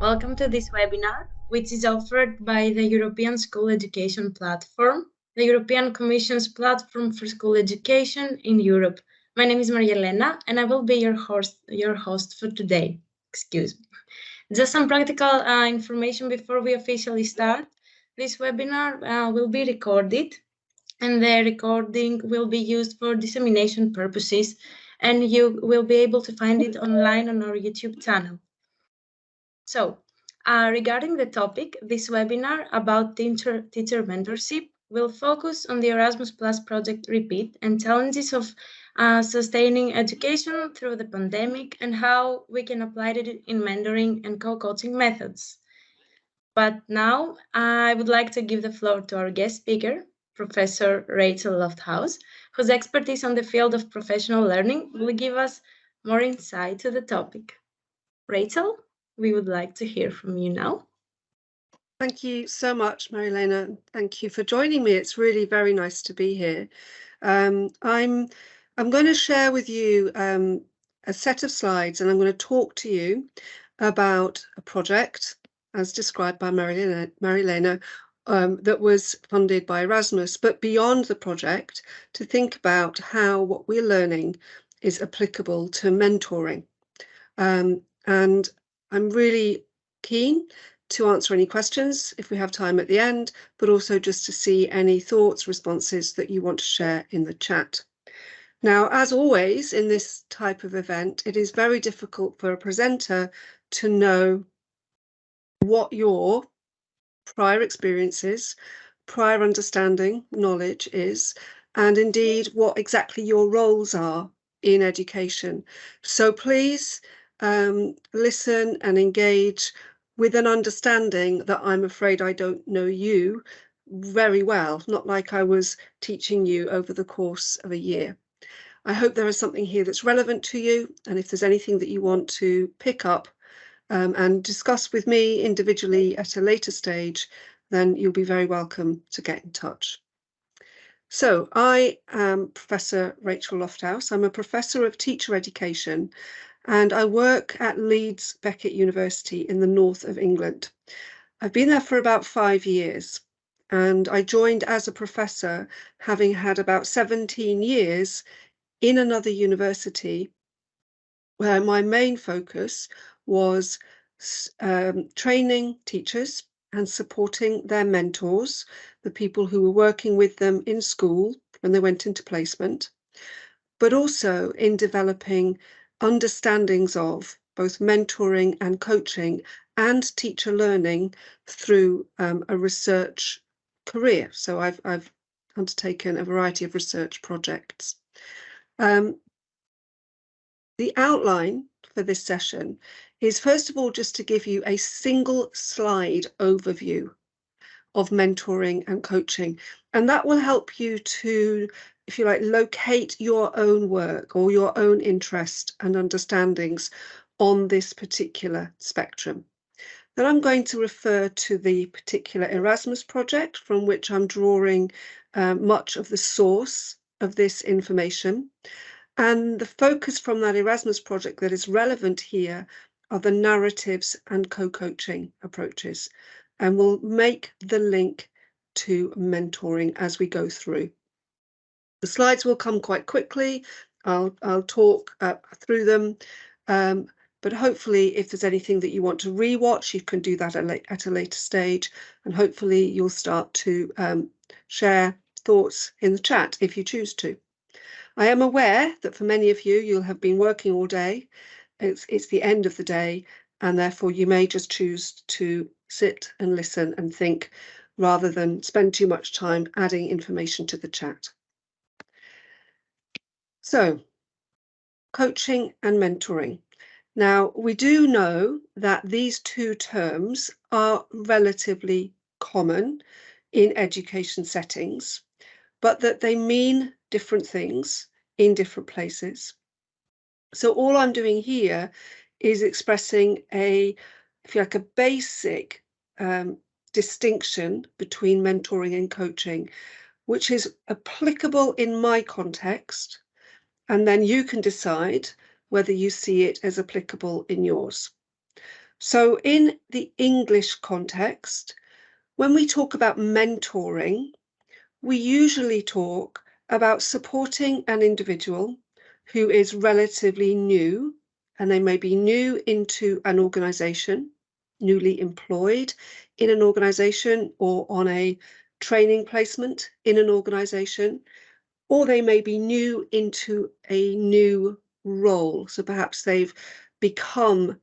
Welcome to this webinar, which is offered by the European School Education Platform, the European Commission's platform for school education in Europe. My name is Maria Elena, and I will be your host, your host for today. Excuse me. Just some practical uh, information before we officially start. This webinar uh, will be recorded, and the recording will be used for dissemination purposes, and you will be able to find it online on our YouTube channel. So, uh, regarding the topic, this webinar about teacher, teacher mentorship will focus on the Erasmus Plus project repeat and challenges of uh, sustaining education through the pandemic and how we can apply it in mentoring and co-coaching methods. But now I would like to give the floor to our guest speaker, Professor Rachel Lofthouse, whose expertise on the field of professional learning will give us more insight to the topic. Rachel? We would like to hear from you now. Thank you so much, Marilena. Thank you for joining me. It's really very nice to be here. Um, I'm I'm going to share with you um, a set of slides and I'm going to talk to you about a project as described by Marilena, Marilena um, that was funded by Erasmus, but beyond the project to think about how what we're learning is applicable to mentoring. Um, and I'm really keen to answer any questions if we have time at the end, but also just to see any thoughts, responses that you want to share in the chat. Now, as always in this type of event, it is very difficult for a presenter to know what your prior experiences, prior understanding, knowledge is, and indeed what exactly your roles are in education. So please um, listen and engage with an understanding that I'm afraid I don't know you very well, not like I was teaching you over the course of a year. I hope there is something here that's relevant to you, and if there's anything that you want to pick up um, and discuss with me individually at a later stage, then you'll be very welcome to get in touch. So I am Professor Rachel Lofthouse. I'm a professor of teacher education and I work at Leeds Beckett University in the north of England. I've been there for about five years and I joined as a professor having had about 17 years in another university where my main focus was um, training teachers and supporting their mentors, the people who were working with them in school when they went into placement, but also in developing understandings of both mentoring and coaching and teacher learning through um, a research career. So I've, I've undertaken a variety of research projects. Um, the outline for this session is first of all just to give you a single slide overview of mentoring and coaching and that will help you to if you like, locate your own work or your own interest and understandings on this particular spectrum. Then I'm going to refer to the particular Erasmus project from which I'm drawing uh, much of the source of this information. And the focus from that Erasmus project that is relevant here are the narratives and co-coaching approaches. And we'll make the link to mentoring as we go through. The slides will come quite quickly. I'll, I'll talk uh, through them. Um, but hopefully if there's anything that you want to rewatch, you can do that at, a later stage. And hopefully you'll start to um, share thoughts in the chat if you choose to. I am aware that for many of you, you'll have been working all day. It's, it's the end of the day, and therefore you may just choose to sit and listen and think rather than spend too much time adding information to the chat. So, coaching and mentoring. Now, we do know that these two terms are relatively common in education settings, but that they mean different things in different places. So all I'm doing here is expressing a, if you like, a basic um, distinction between mentoring and coaching, which is applicable in my context and then you can decide whether you see it as applicable in yours. So in the English context, when we talk about mentoring, we usually talk about supporting an individual who is relatively new, and they may be new into an organization, newly employed in an organization or on a training placement in an organization, or they may be new into a new role. So perhaps they've become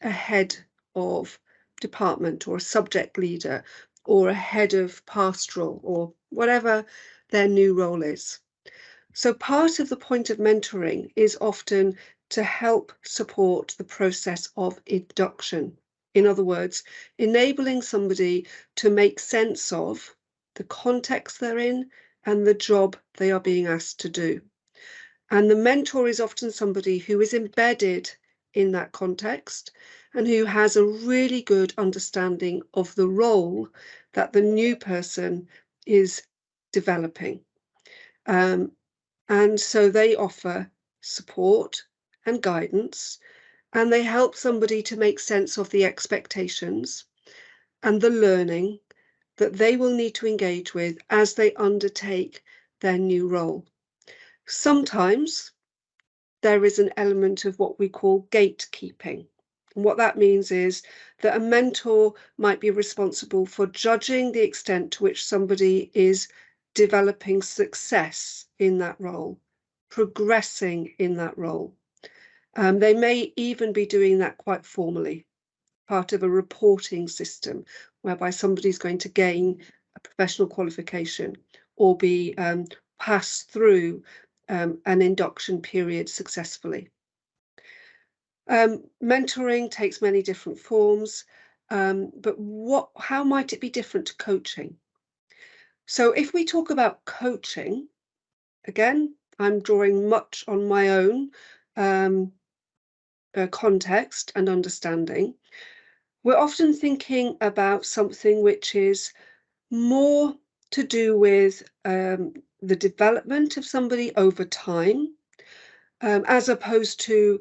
a head of department or a subject leader or a head of pastoral or whatever their new role is. So part of the point of mentoring is often to help support the process of induction. In other words, enabling somebody to make sense of the context they're in and the job they are being asked to do. And the mentor is often somebody who is embedded in that context and who has a really good understanding of the role that the new person is developing. Um, and so they offer support and guidance and they help somebody to make sense of the expectations and the learning that they will need to engage with as they undertake their new role. Sometimes there is an element of what we call gatekeeping. And what that means is that a mentor might be responsible for judging the extent to which somebody is developing success in that role, progressing in that role. Um, they may even be doing that quite formally, part of a reporting system whereby somebody's going to gain a professional qualification or be um, passed through um, an induction period successfully. Um, mentoring takes many different forms, um, but what, how might it be different to coaching? So if we talk about coaching, again, I'm drawing much on my own um, uh, context and understanding. We're often thinking about something which is more to do with um, the development of somebody over time, um, as opposed to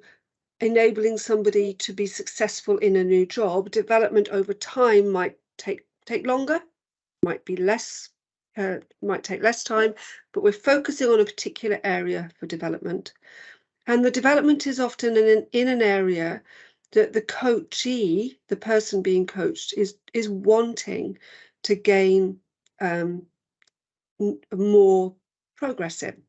enabling somebody to be successful in a new job. Development over time might take take longer, might be less, uh, might take less time, but we're focusing on a particular area for development. And the development is often in an, in an area that the coachee, the person being coached, is is wanting to gain um, more progress in.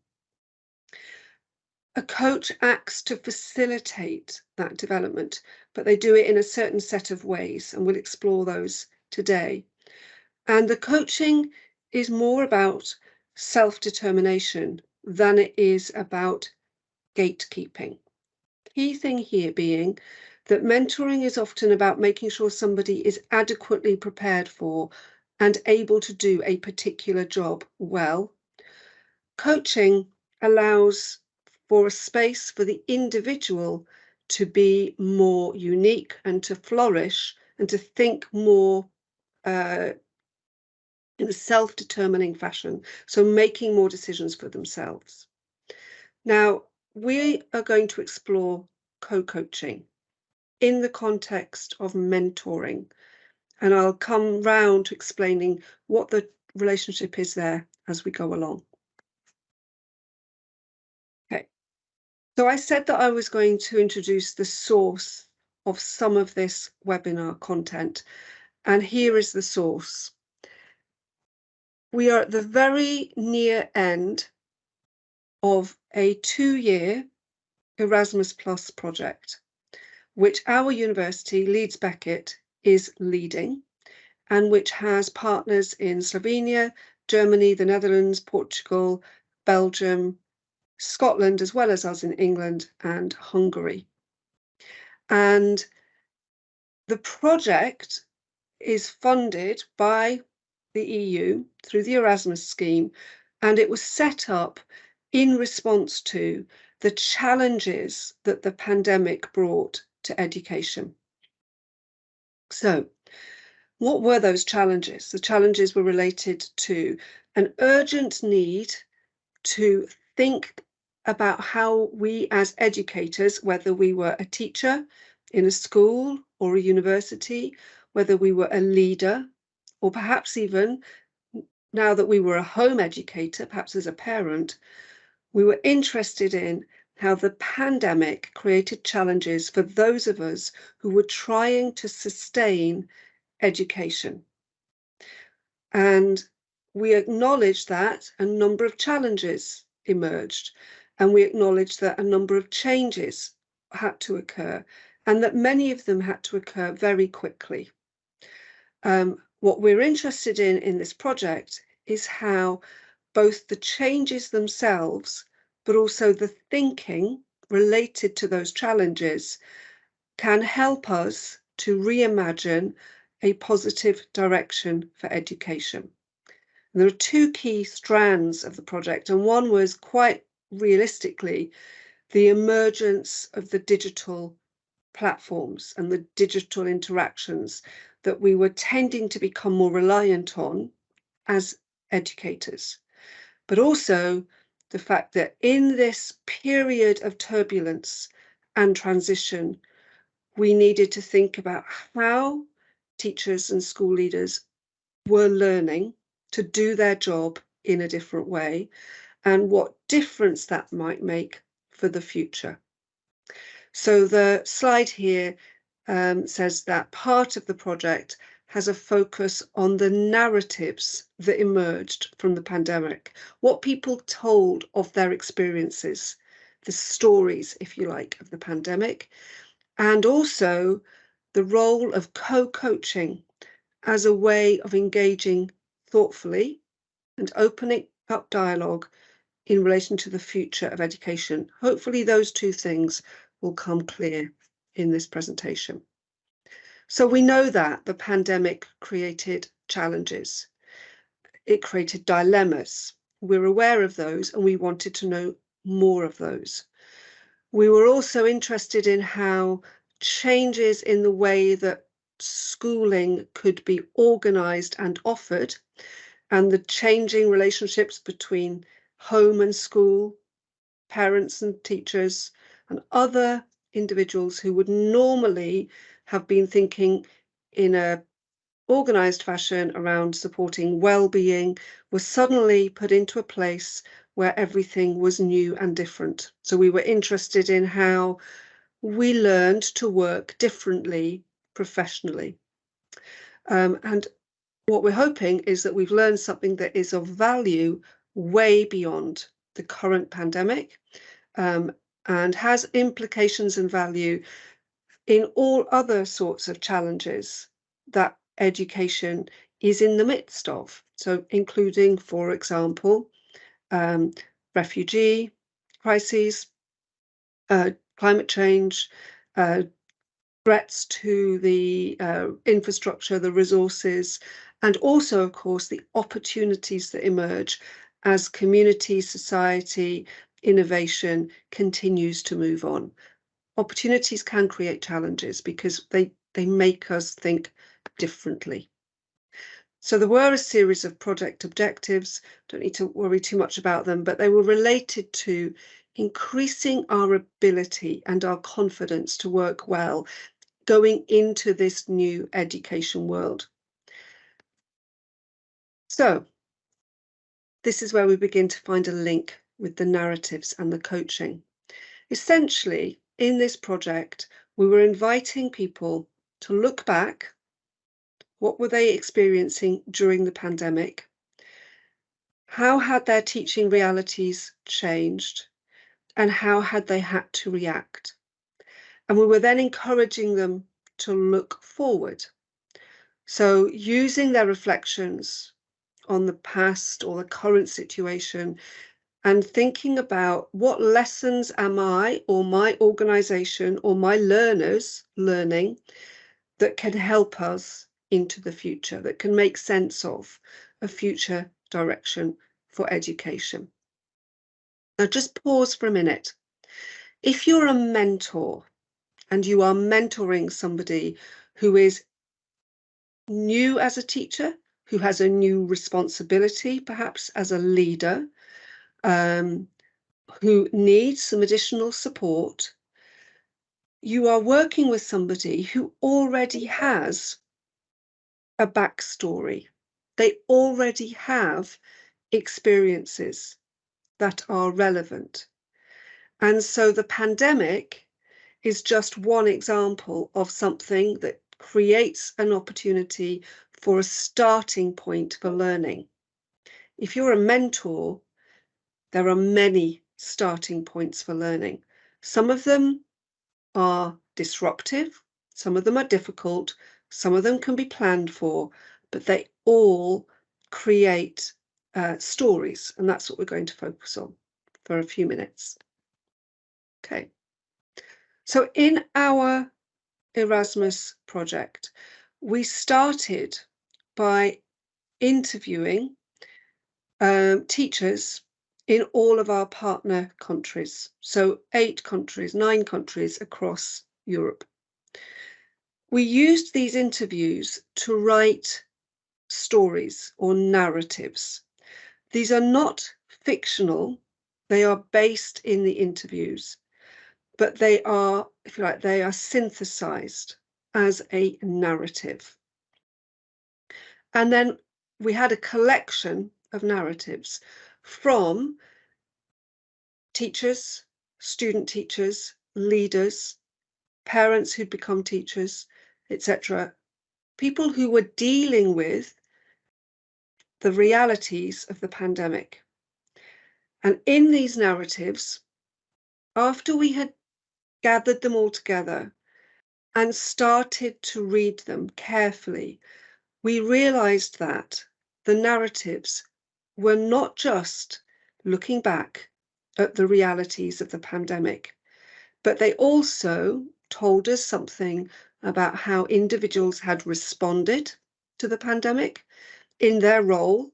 A coach acts to facilitate that development, but they do it in a certain set of ways, and we'll explore those today. And the coaching is more about self-determination than it is about gatekeeping. Key thing here being that mentoring is often about making sure somebody is adequately prepared for and able to do a particular job well. Coaching allows for a space for the individual to be more unique and to flourish and to think more uh, in a self-determining fashion, so making more decisions for themselves. Now, we are going to explore co-coaching in the context of mentoring. And I'll come round to explaining what the relationship is there as we go along. Okay, so I said that I was going to introduce the source of some of this webinar content. And here is the source. We are at the very near end of a two-year Erasmus Plus project, which our university, Leeds Beckett, is leading, and which has partners in Slovenia, Germany, the Netherlands, Portugal, Belgium, Scotland, as well as us in England and Hungary. And the project is funded by the EU through the Erasmus scheme, and it was set up in response to the challenges that the pandemic brought to education. So, what were those challenges? The challenges were related to an urgent need to think about how we as educators, whether we were a teacher in a school or a university, whether we were a leader, or perhaps even now that we were a home educator, perhaps as a parent, we were interested in how the pandemic created challenges for those of us who were trying to sustain education. And we acknowledge that a number of challenges emerged, and we acknowledge that a number of changes had to occur, and that many of them had to occur very quickly. Um, what we're interested in in this project is how both the changes themselves but also the thinking related to those challenges can help us to reimagine a positive direction for education. And there are two key strands of the project, and one was quite realistically the emergence of the digital platforms and the digital interactions that we were tending to become more reliant on as educators, but also the fact that in this period of turbulence and transition, we needed to think about how teachers and school leaders were learning to do their job in a different way and what difference that might make for the future. So the slide here um, says that part of the project has a focus on the narratives that emerged from the pandemic, what people told of their experiences, the stories, if you like, of the pandemic, and also the role of co-coaching as a way of engaging thoughtfully and opening up dialogue in relation to the future of education. Hopefully those two things will come clear in this presentation. So we know that the pandemic created challenges. It created dilemmas. We're aware of those and we wanted to know more of those. We were also interested in how changes in the way that schooling could be organised and offered and the changing relationships between home and school, parents and teachers and other individuals who would normally have been thinking in a organized fashion around supporting well-being was suddenly put into a place where everything was new and different. So we were interested in how we learned to work differently professionally. Um, and what we're hoping is that we've learned something that is of value way beyond the current pandemic um, and has implications and value in all other sorts of challenges that education is in the midst of. So including, for example, um, refugee crises, uh, climate change, uh, threats to the uh, infrastructure, the resources, and also, of course, the opportunities that emerge as community, society, innovation continues to move on opportunities can create challenges because they, they make us think differently. So there were a series of project objectives, don't need to worry too much about them, but they were related to increasing our ability and our confidence to work well going into this new education world. So this is where we begin to find a link with the narratives and the coaching. Essentially, in this project, we were inviting people to look back. What were they experiencing during the pandemic? How had their teaching realities changed? And how had they had to react? And we were then encouraging them to look forward. So using their reflections on the past or the current situation and thinking about what lessons am I or my organization or my learners learning that can help us into the future, that can make sense of a future direction for education. Now just pause for a minute. If you're a mentor and you are mentoring somebody who is new as a teacher, who has a new responsibility, perhaps as a leader, um, who need some additional support, you are working with somebody who already has a backstory. They already have experiences that are relevant. And so the pandemic is just one example of something that creates an opportunity for a starting point for learning. If you're a mentor, there are many starting points for learning. Some of them are disruptive, some of them are difficult, some of them can be planned for, but they all create uh, stories, and that's what we're going to focus on for a few minutes. Okay, so in our Erasmus project, we started by interviewing um, teachers in all of our partner countries. So eight countries, nine countries across Europe. We used these interviews to write stories or narratives. These are not fictional, they are based in the interviews, but they are, if you like, they are synthesized as a narrative. And then we had a collection of narratives from teachers, student teachers, leaders, parents who'd become teachers, etc. People who were dealing with the realities of the pandemic. And in these narratives, after we had gathered them all together and started to read them carefully, we realized that the narratives were not just looking back at the realities of the pandemic, but they also told us something about how individuals had responded to the pandemic in their role.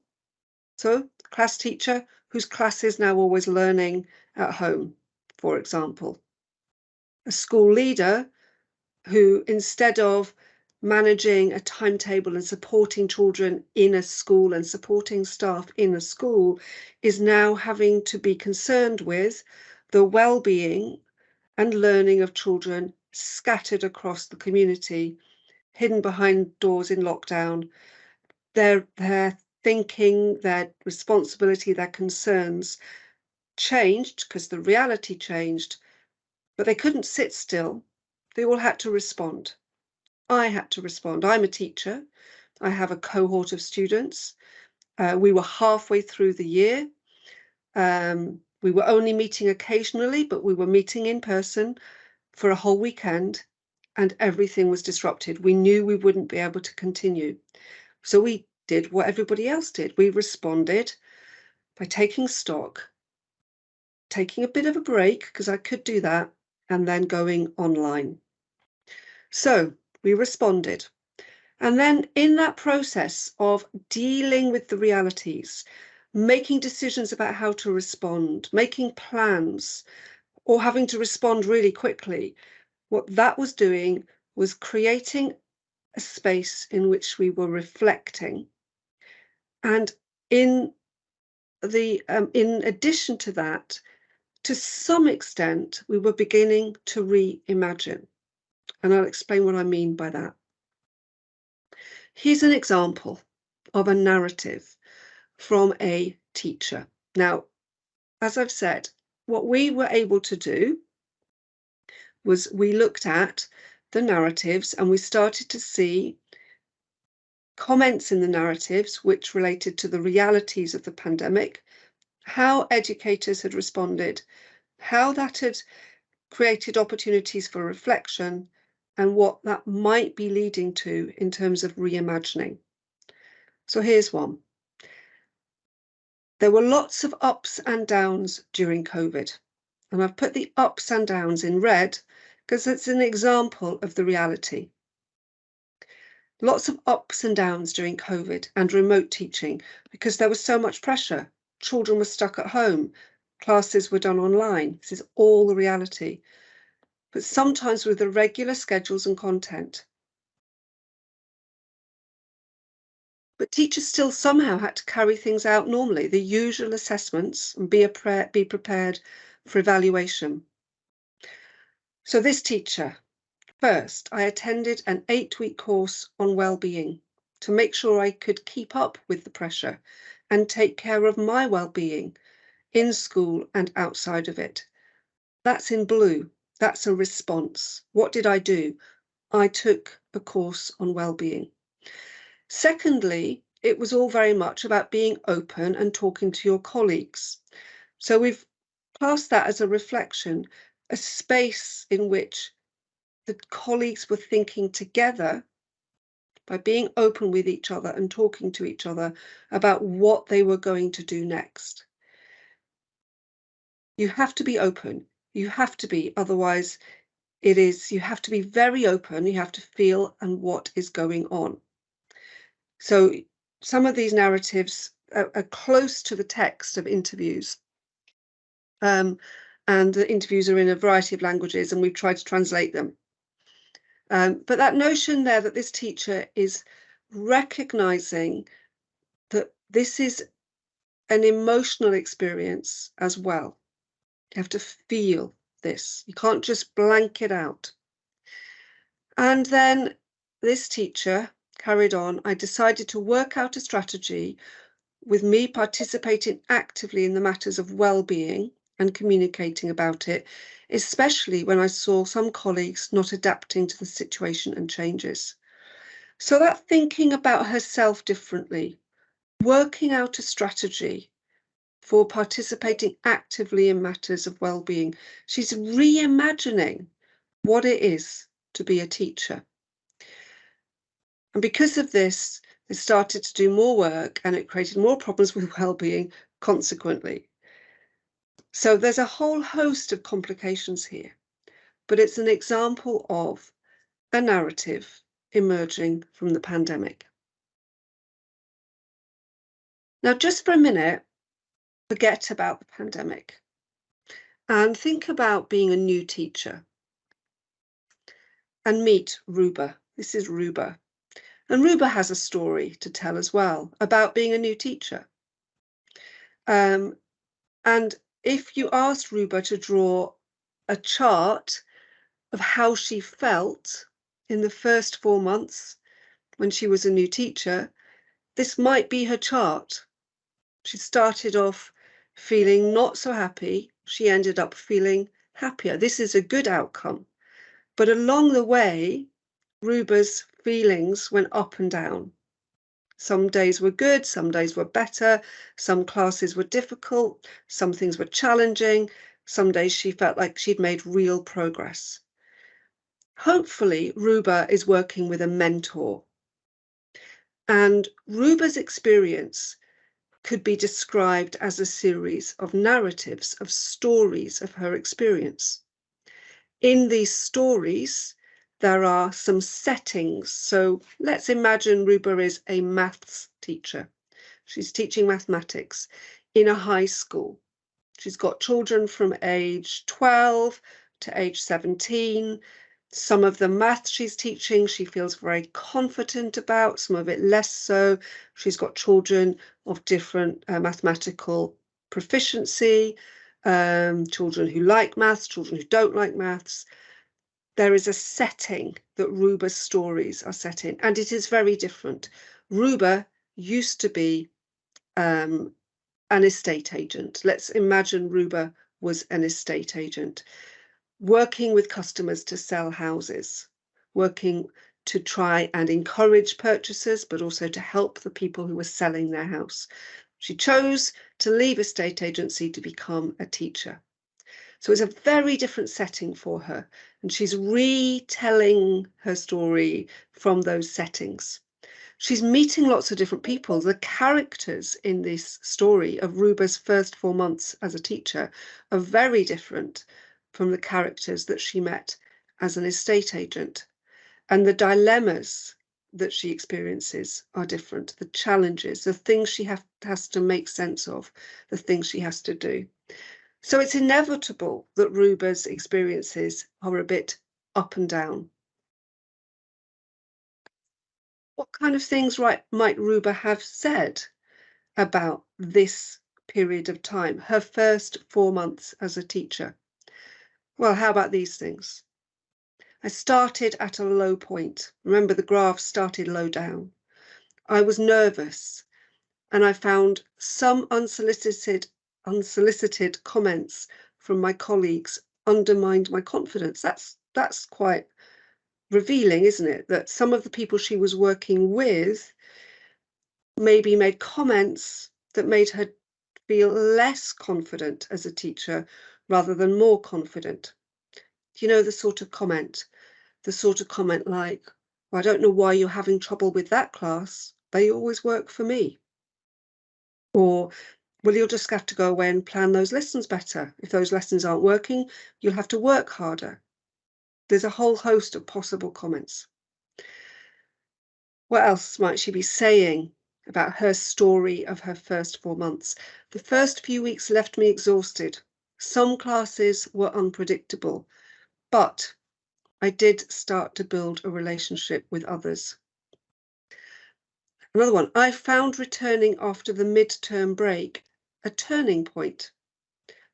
So, class teacher whose class is now always learning at home, for example. A school leader who, instead of managing a timetable and supporting children in a school and supporting staff in a school, is now having to be concerned with the well-being and learning of children scattered across the community, hidden behind doors in lockdown, their their thinking, their responsibility, their concerns changed because the reality changed, but they couldn't sit still. They all had to respond. I had to respond. I'm a teacher. I have a cohort of students. Uh, we were halfway through the year. Um, we were only meeting occasionally, but we were meeting in person for a whole weekend and everything was disrupted. We knew we wouldn't be able to continue. So we did what everybody else did. We responded by taking stock, taking a bit of a break, because I could do that, and then going online. So we responded. And then in that process of dealing with the realities, making decisions about how to respond, making plans, or having to respond really quickly, what that was doing was creating a space in which we were reflecting. And in the um, in addition to that, to some extent, we were beginning to reimagine. And I'll explain what I mean by that. Here's an example of a narrative from a teacher. Now, as I've said, what we were able to do was we looked at the narratives and we started to see comments in the narratives which related to the realities of the pandemic, how educators had responded, how that had created opportunities for reflection, and what that might be leading to in terms of reimagining. So here's one. There were lots of ups and downs during COVID, and I've put the ups and downs in red because it's an example of the reality. Lots of ups and downs during COVID and remote teaching because there was so much pressure. Children were stuck at home, classes were done online. This is all the reality. But sometimes with the regular schedules and content. But teachers still somehow had to carry things out normally, the usual assessments, and be, be prepared for evaluation. So this teacher, first, I attended an eight-week course on well-being to make sure I could keep up with the pressure and take care of my well-being in school and outside of it. That's in blue. That's a response. What did I do? I took a course on well-being. Secondly, it was all very much about being open and talking to your colleagues. So we've classed that as a reflection, a space in which the colleagues were thinking together by being open with each other and talking to each other about what they were going to do next. You have to be open. You have to be, otherwise it is, you have to be very open. You have to feel and what is going on. So some of these narratives are, are close to the text of interviews. Um, and the interviews are in a variety of languages and we've tried to translate them. Um, but that notion there that this teacher is recognizing that this is an emotional experience as well. You have to feel this. You can't just blank it out. And then this teacher carried on. I decided to work out a strategy with me participating actively in the matters of well-being and communicating about it especially when I saw some colleagues not adapting to the situation and changes. So that thinking about herself differently, working out a strategy for participating actively in matters of well-being. She's reimagining what it is to be a teacher. And because of this, they started to do more work and it created more problems with well-being consequently. So there's a whole host of complications here, but it's an example of a narrative emerging from the pandemic. Now, just for a minute, forget about the pandemic and think about being a new teacher and meet Ruba. This is Ruba. And Ruba has a story to tell as well about being a new teacher. Um, and if you asked Ruba to draw a chart of how she felt in the first four months when she was a new teacher, this might be her chart. She started off feeling not so happy. She ended up feeling happier. This is a good outcome. But along the way, Ruba's feelings went up and down. Some days were good, some days were better, some classes were difficult, some things were challenging, some days she felt like she'd made real progress. Hopefully, Ruba is working with a mentor. And Ruba's experience could be described as a series of narratives, of stories of her experience. In these stories, there are some settings. So let's imagine Ruba is a maths teacher. She's teaching mathematics in a high school. She's got children from age 12 to age 17. Some of the math she's teaching, she feels very confident about, some of it less so. She's got children of different uh, mathematical proficiency, um, children who like maths, children who don't like maths there is a setting that Ruba's stories are set in, and it is very different. Ruba used to be um, an estate agent. Let's imagine Ruba was an estate agent, working with customers to sell houses, working to try and encourage purchasers, but also to help the people who were selling their house. She chose to leave estate agency to become a teacher. So it's a very different setting for her. And she's retelling her story from those settings. She's meeting lots of different people. The characters in this story of Ruba's first four months as a teacher are very different from the characters that she met as an estate agent. And the dilemmas that she experiences are different. The challenges, the things she have, has to make sense of, the things she has to do. So it's inevitable that Ruba's experiences are a bit up and down. What kind of things right, might Ruba have said about this period of time, her first four months as a teacher? Well, how about these things? I started at a low point. Remember, the graph started low down. I was nervous and I found some unsolicited, unsolicited comments from my colleagues undermined my confidence. That's that's quite revealing, isn't it? That some of the people she was working with maybe made comments that made her feel less confident as a teacher rather than more confident. Do you know, the sort of comment, the sort of comment like, well, I don't know why you're having trouble with that class. They always work for me. Or, well, you'll just have to go away and plan those lessons better. If those lessons aren't working, you'll have to work harder. There's a whole host of possible comments. What else might she be saying about her story of her first four months? The first few weeks left me exhausted. Some classes were unpredictable, but I did start to build a relationship with others. Another one, I found returning after the midterm break a turning point.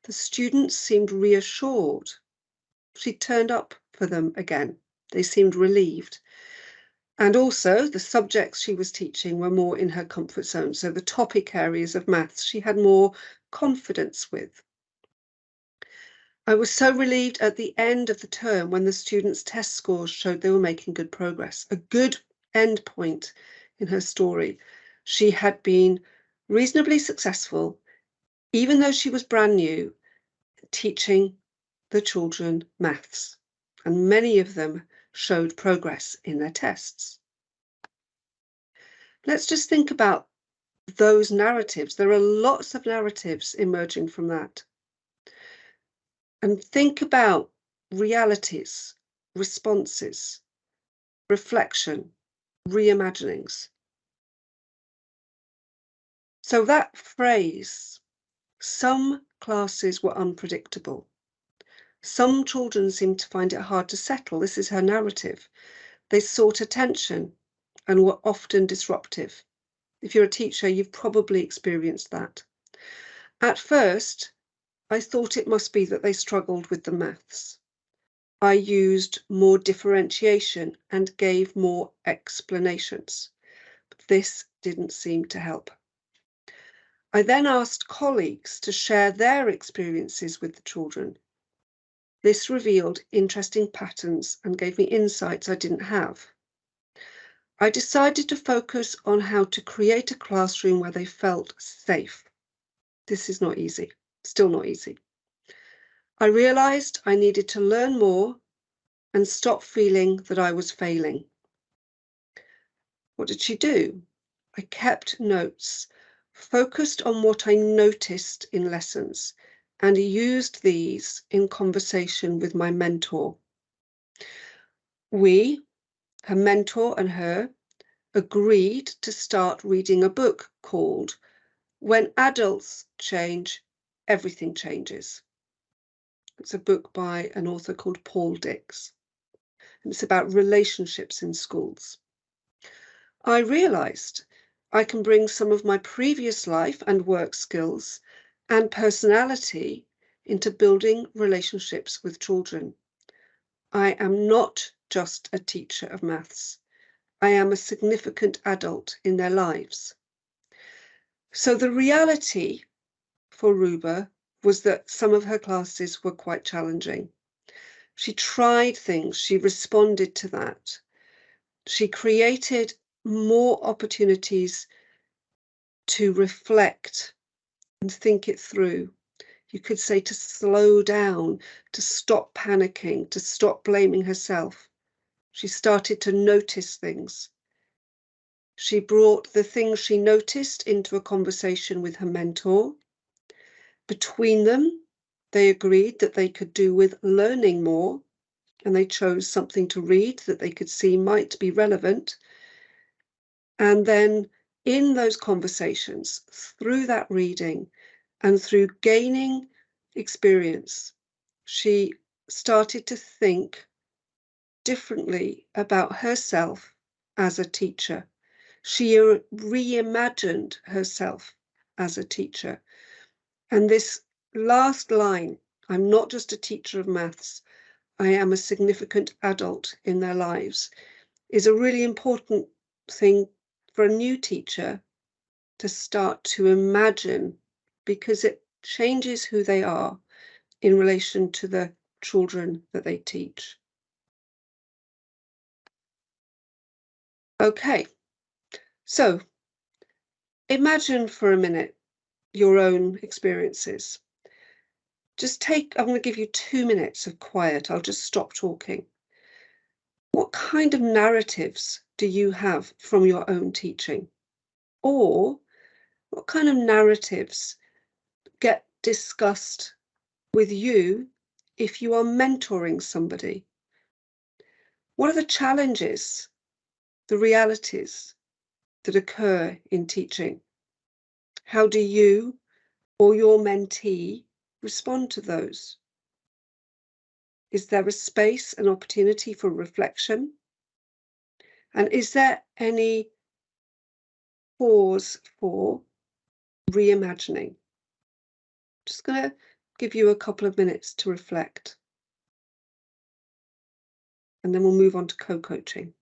The students seemed reassured. She turned up for them again. They seemed relieved. And also, the subjects she was teaching were more in her comfort zone. So, the topic areas of maths she had more confidence with. I was so relieved at the end of the term when the students' test scores showed they were making good progress. A good end point in her story. She had been reasonably successful, even though she was brand new, teaching the children maths, and many of them showed progress in their tests. Let's just think about those narratives. There are lots of narratives emerging from that. And think about realities, responses, reflection, reimaginings. So that phrase, some classes were unpredictable. Some children seemed to find it hard to settle. This is her narrative. They sought attention and were often disruptive. If you're a teacher, you've probably experienced that. At first, I thought it must be that they struggled with the maths. I used more differentiation and gave more explanations. But this didn't seem to help. I then asked colleagues to share their experiences with the children. This revealed interesting patterns and gave me insights I didn't have. I decided to focus on how to create a classroom where they felt safe. This is not easy, still not easy. I realized I needed to learn more and stop feeling that I was failing. What did she do? I kept notes, focused on what I noticed in lessons, and used these in conversation with my mentor. We, her mentor and her, agreed to start reading a book called When Adults Change, Everything Changes. It's a book by an author called Paul Dix. And it's about relationships in schools. I realized I can bring some of my previous life and work skills and personality into building relationships with children. I am not just a teacher of maths. I am a significant adult in their lives. So the reality for Ruba was that some of her classes were quite challenging. She tried things, she responded to that. She created more opportunities to reflect and think it through. You could say to slow down, to stop panicking, to stop blaming herself. She started to notice things. She brought the things she noticed into a conversation with her mentor. Between them, they agreed that they could do with learning more, and they chose something to read that they could see might be relevant. And then in those conversations, through that reading and through gaining experience, she started to think differently about herself as a teacher. She reimagined herself as a teacher. And this last line, I'm not just a teacher of maths, I am a significant adult in their lives is a really important thing for a new teacher to start to imagine because it changes who they are in relation to the children that they teach. Okay, so imagine for a minute your own experiences. Just take, I'm going to give you two minutes of quiet. I'll just stop talking. What kind of narratives do you have from your own teaching? Or what kind of narratives get discussed with you if you are mentoring somebody? What are the challenges, the realities that occur in teaching? How do you or your mentee respond to those? Is there a space and opportunity for reflection? And is there any pause for reimagining? Just going to give you a couple of minutes to reflect. And then we'll move on to co-coaching.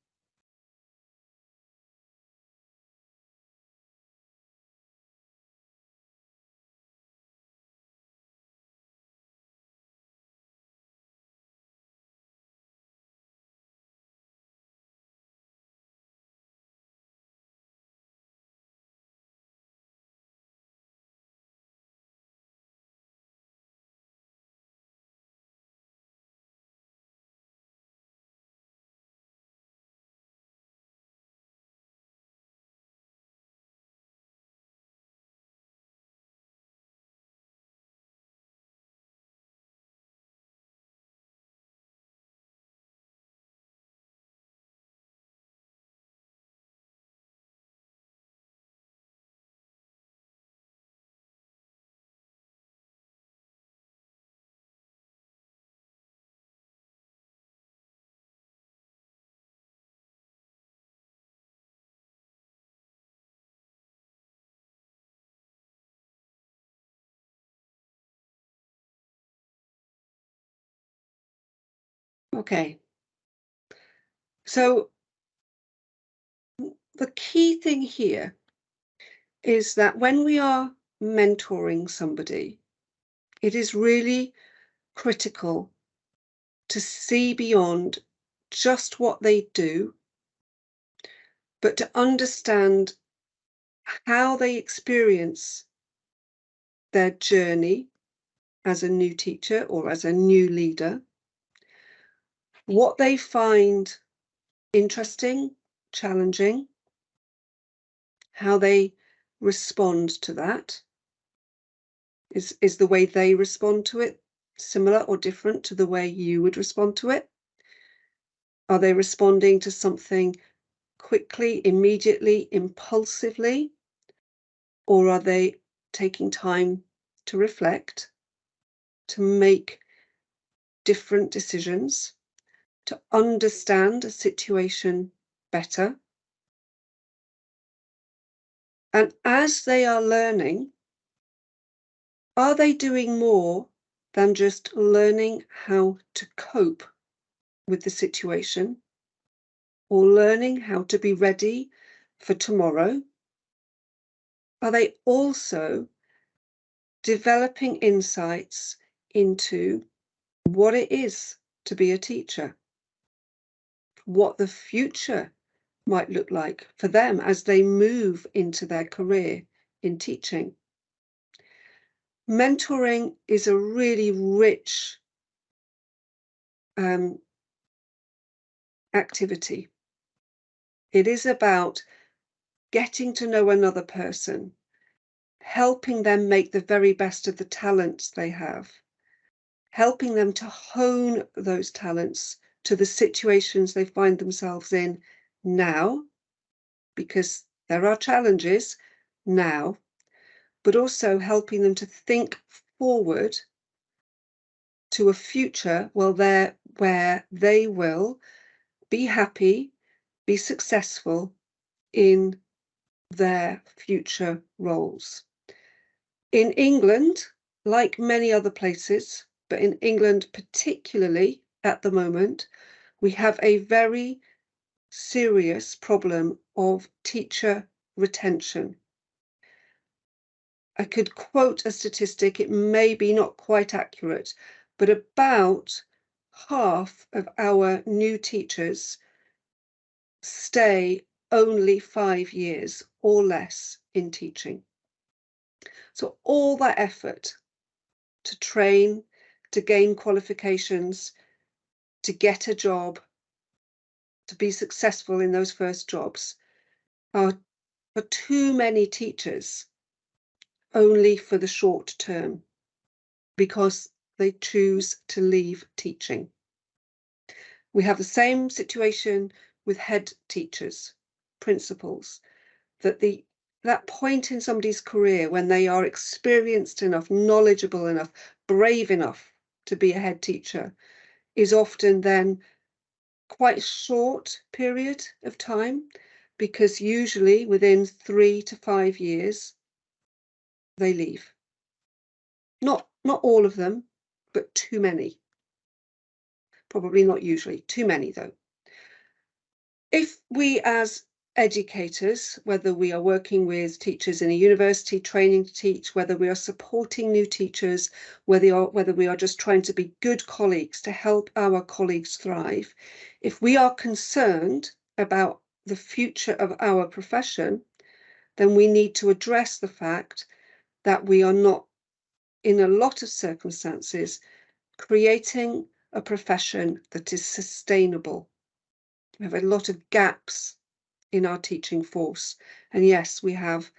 Okay. So the key thing here is that when we are mentoring somebody, it is really critical to see beyond just what they do, but to understand how they experience their journey as a new teacher or as a new leader what they find interesting, challenging, how they respond to that. Is, is the way they respond to it similar or different to the way you would respond to it? Are they responding to something quickly, immediately, impulsively? Or are they taking time to reflect, to make different decisions? To understand a situation better. And as they are learning, are they doing more than just learning how to cope with the situation or learning how to be ready for tomorrow? Are they also developing insights into what it is to be a teacher? What the future might look like for them as they move into their career in teaching. Mentoring is a really rich um, activity. It is about getting to know another person, helping them make the very best of the talents they have, helping them to hone those talents to the situations they find themselves in now, because there are challenges now, but also helping them to think forward to a future where they will be happy, be successful in their future roles. In England, like many other places, but in England particularly, at the moment, we have a very serious problem of teacher retention. I could quote a statistic, it may be not quite accurate, but about half of our new teachers stay only five years or less in teaching. So all that effort to train, to gain qualifications, to get a job, to be successful in those first jobs are for too many teachers only for the short term because they choose to leave teaching. We have the same situation with head teachers, principals, that the that point in somebody's career when they are experienced enough, knowledgeable enough, brave enough to be a head teacher is often then quite short period of time because usually within three to five years they leave. Not not all of them, but too many. Probably not usually, too many though. If we as educators, whether we are working with teachers in a university training to teach, whether we are supporting new teachers, whether, are, whether we are just trying to be good colleagues to help our colleagues thrive, if we are concerned about the future of our profession, then we need to address the fact that we are not, in a lot of circumstances, creating a profession that is sustainable. We have a lot of gaps in our teaching force. And yes, we have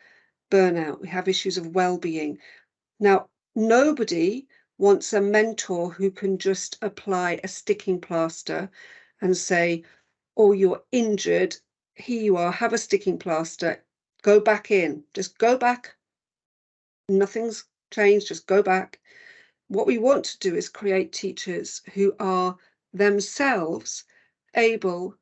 burnout, we have issues of well-being. Now, nobody wants a mentor who can just apply a sticking plaster and say, oh, you're injured, here you are, have a sticking plaster, go back in, just go back. Nothing's changed, just go back. What we want to do is create teachers who are themselves able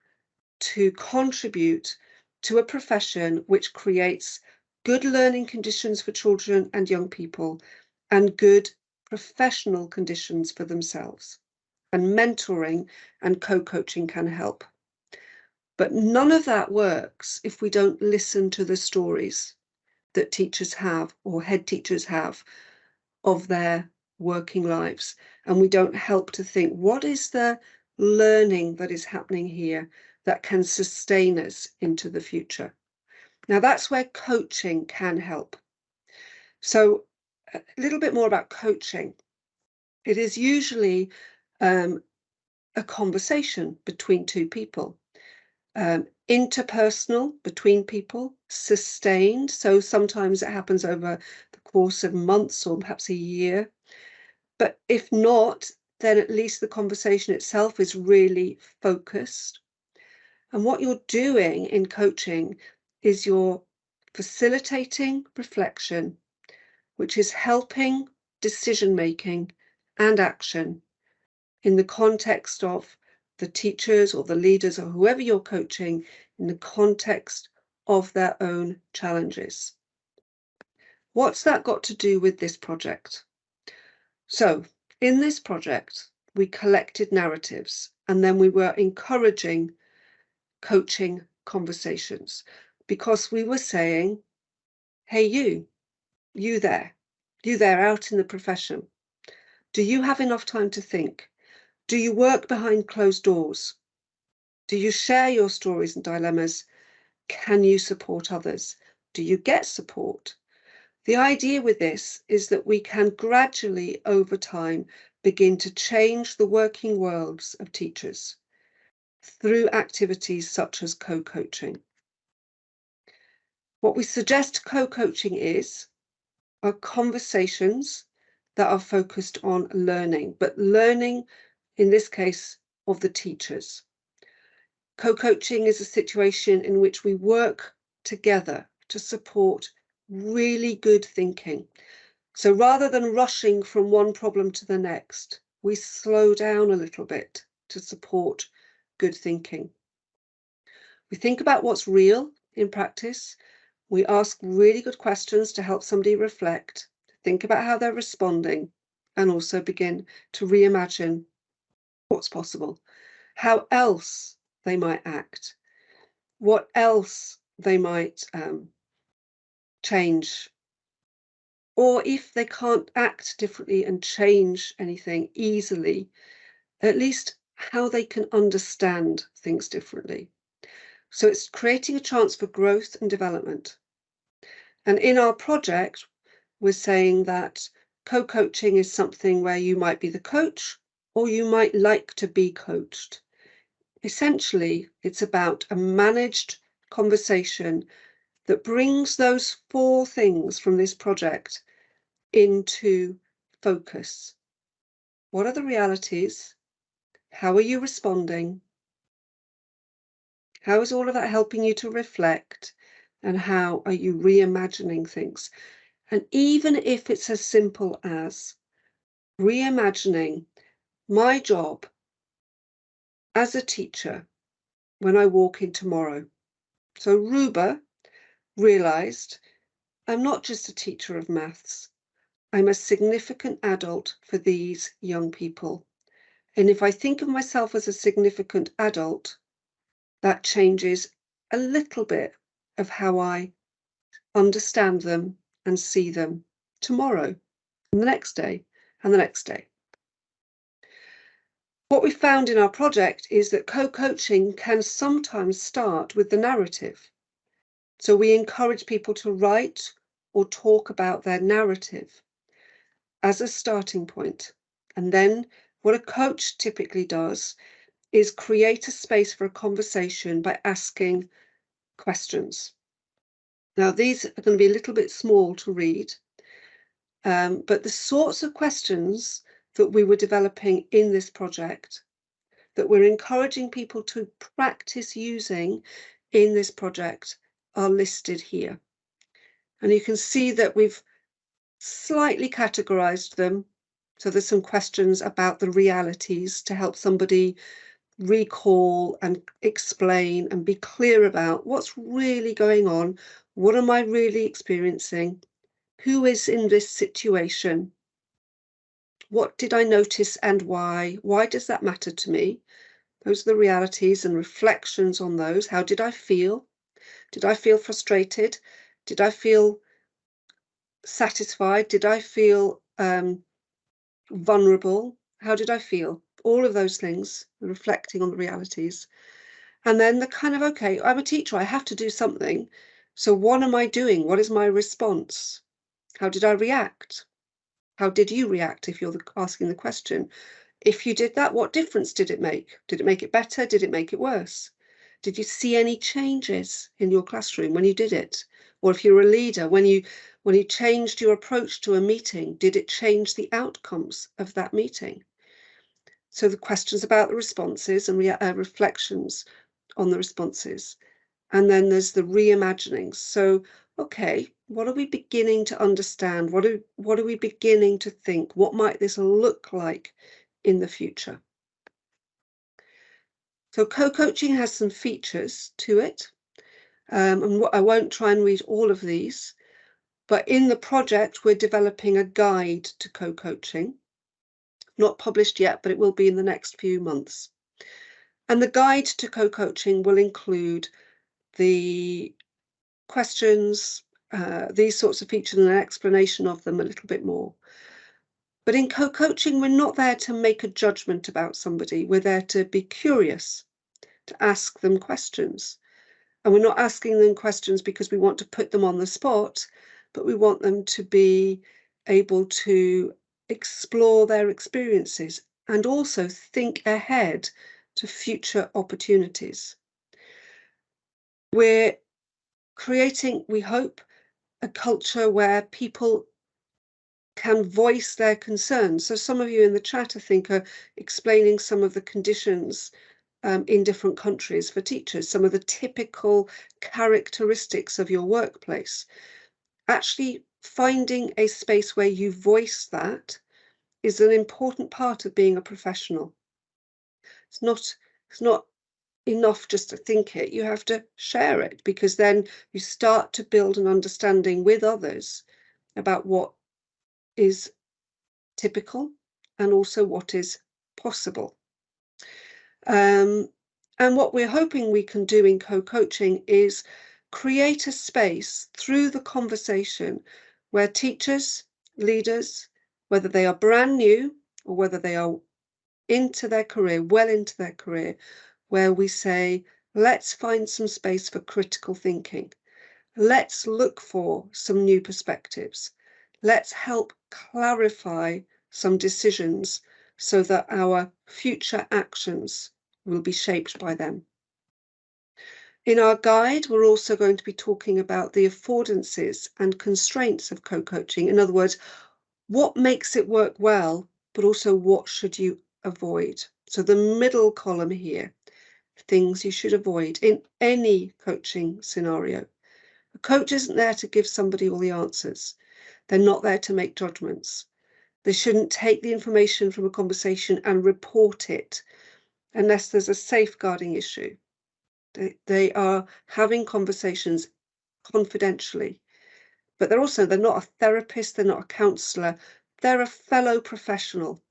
to contribute to a profession which creates good learning conditions for children and young people and good professional conditions for themselves. And mentoring and co-coaching can help. But none of that works if we don't listen to the stories that teachers have or head teachers have of their working lives. And we don't help to think, what is the learning that is happening here that can sustain us into the future. Now that's where coaching can help. So a little bit more about coaching. It is usually um, a conversation between two people, um, interpersonal between people, sustained. So sometimes it happens over the course of months or perhaps a year. But if not, then at least the conversation itself is really focused and what you're doing in coaching is you're facilitating reflection, which is helping decision making and action in the context of the teachers or the leaders or whoever you're coaching in the context of their own challenges. What's that got to do with this project? So in this project, we collected narratives and then we were encouraging coaching conversations because we were saying, hey, you, you there, you there out in the profession, do you have enough time to think? Do you work behind closed doors? Do you share your stories and dilemmas? Can you support others? Do you get support? The idea with this is that we can gradually, over time, begin to change the working worlds of teachers through activities such as co-coaching. What we suggest co-coaching is are conversations that are focused on learning, but learning in this case of the teachers. Co-coaching is a situation in which we work together to support really good thinking. So rather than rushing from one problem to the next, we slow down a little bit to support good thinking. We think about what's real in practice. We ask really good questions to help somebody reflect, think about how they're responding, and also begin to reimagine what's possible, how else they might act, what else they might um, change, or if they can't act differently and change anything easily, at least how they can understand things differently. So it's creating a chance for growth and development. And in our project, we're saying that co-coaching is something where you might be the coach or you might like to be coached. Essentially, it's about a managed conversation that brings those four things from this project into focus. What are the realities? How are you responding? How is all of that helping you to reflect? And how are you reimagining things? And even if it's as simple as reimagining my job as a teacher when I walk in tomorrow. So Ruba realized I'm not just a teacher of maths, I'm a significant adult for these young people. And if I think of myself as a significant adult, that changes a little bit of how I understand them and see them tomorrow, and the next day, and the next day. What we found in our project is that co-coaching can sometimes start with the narrative. So we encourage people to write or talk about their narrative as a starting point. And then what a coach typically does is create a space for a conversation by asking questions. Now, these are going to be a little bit small to read, um, but the sorts of questions that we were developing in this project that we're encouraging people to practice using in this project are listed here. And you can see that we've slightly categorized them. So there's some questions about the realities to help somebody recall and explain and be clear about what's really going on. What am I really experiencing? Who is in this situation? What did I notice and why? Why does that matter to me? Those are the realities and reflections on those. How did I feel? Did I feel frustrated? Did I feel satisfied? Did I feel um, vulnerable? How did I feel? All of those things, reflecting on the realities. And then the kind of, okay, I'm a teacher, I have to do something. So what am I doing? What is my response? How did I react? How did you react if you're asking the question? If you did that, what difference did it make? Did it make it better? Did it make it worse? Did you see any changes in your classroom when you did it? Or if you're a leader, when you when you changed your approach to a meeting, did it change the outcomes of that meeting? So the questions about the responses and re uh, reflections on the responses. And then there's the reimaginings. So, okay, what are we beginning to understand? What are, what are we beginning to think? What might this look like in the future? So co-coaching has some features to it. Um, and I won't try and read all of these, but in the project, we're developing a guide to co-coaching. Not published yet, but it will be in the next few months. And the guide to co-coaching will include the questions, uh, these sorts of features and an explanation of them a little bit more. But in co-coaching, we're not there to make a judgment about somebody. We're there to be curious, to ask them questions. And we're not asking them questions because we want to put them on the spot but we want them to be able to explore their experiences and also think ahead to future opportunities. We're creating, we hope, a culture where people can voice their concerns. So some of you in the chat, I think, are explaining some of the conditions um, in different countries for teachers, some of the typical characteristics of your workplace actually finding a space where you voice that is an important part of being a professional. It's not, it's not enough just to think it, you have to share it because then you start to build an understanding with others about what is typical and also what is possible. Um, and what we're hoping we can do in co-coaching is create a space through the conversation where teachers, leaders, whether they are brand new or whether they are into their career, well into their career, where we say, let's find some space for critical thinking. Let's look for some new perspectives. Let's help clarify some decisions so that our future actions will be shaped by them. In our guide, we're also going to be talking about the affordances and constraints of co-coaching. In other words, what makes it work well, but also what should you avoid? So the middle column here, things you should avoid in any coaching scenario. A coach isn't there to give somebody all the answers. They're not there to make judgments. They shouldn't take the information from a conversation and report it unless there's a safeguarding issue. They, they are having conversations confidentially, but they're also, they're not a therapist, they're not a counselor, they're a fellow professional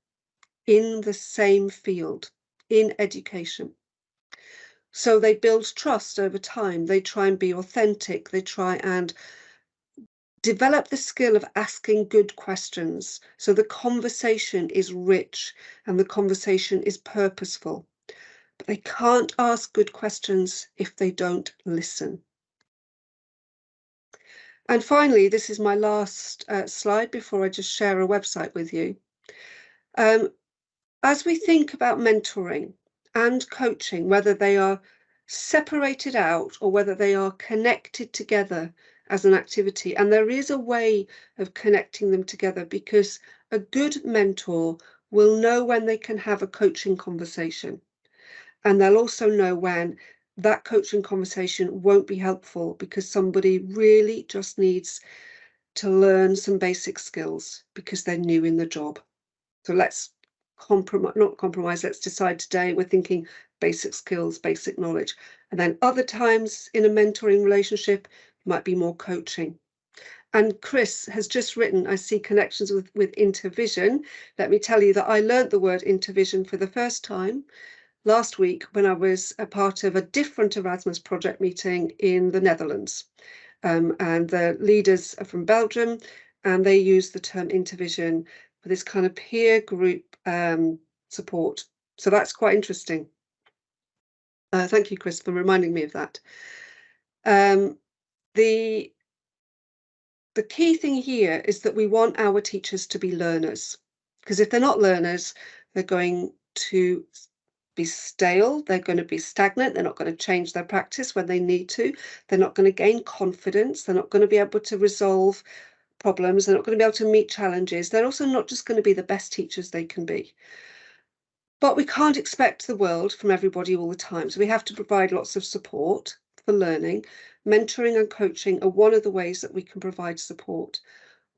in the same field, in education. So they build trust over time. They try and be authentic. They try and develop the skill of asking good questions. So the conversation is rich and the conversation is purposeful. They can't ask good questions if they don't listen. And finally, this is my last uh, slide before I just share a website with you. Um, as we think about mentoring and coaching, whether they are separated out or whether they are connected together as an activity, and there is a way of connecting them together because a good mentor will know when they can have a coaching conversation and they'll also know when that coaching conversation won't be helpful because somebody really just needs to learn some basic skills because they're new in the job. So let's compromise, not compromise, let's decide today we're thinking basic skills, basic knowledge. And then other times in a mentoring relationship, might be more coaching. And Chris has just written, I see connections with, with intervision. Let me tell you that I learned the word intervision for the first time last week when I was a part of a different Erasmus project meeting in the Netherlands. Um, and the leaders are from Belgium and they use the term intervision for this kind of peer group um, support. So that's quite interesting. Uh, thank you, Chris, for reminding me of that. Um, the, the key thing here is that we want our teachers to be learners, because if they're not learners, they're going to be stale, they're going to be stagnant, they're not going to change their practice when they need to, they're not going to gain confidence, they're not going to be able to resolve problems, they're not going to be able to meet challenges, they're also not just going to be the best teachers they can be. But we can't expect the world from everybody all the time, so we have to provide lots of support for learning. Mentoring and coaching are one of the ways that we can provide support.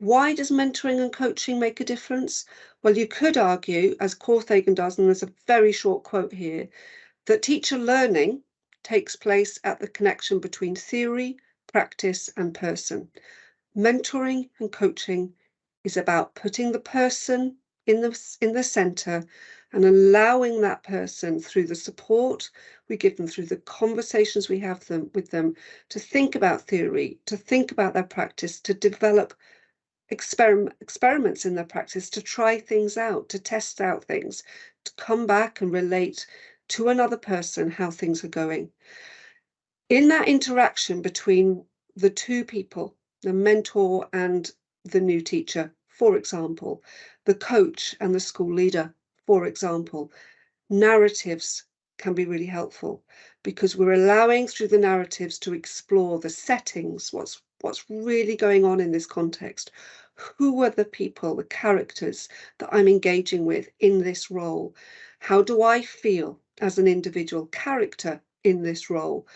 Why does mentoring and coaching make a difference? Well, you could argue, as Korthagen does, and there's a very short quote here, that teacher learning takes place at the connection between theory, practice, and person. Mentoring and coaching is about putting the person in the, in the center and allowing that person through the support we give them, through the conversations we have them with them, to think about theory, to think about their practice, to develop experiment, experiments in their practice to try things out, to test out things, to come back and relate to another person how things are going. In that interaction between the two people, the mentor and the new teacher, for example, the coach and the school leader, for example, narratives can be really helpful because we're allowing through the narratives to explore the settings, what's what's really going on in this context, who are the people, the characters that I'm engaging with in this role? How do I feel as an individual character in this role?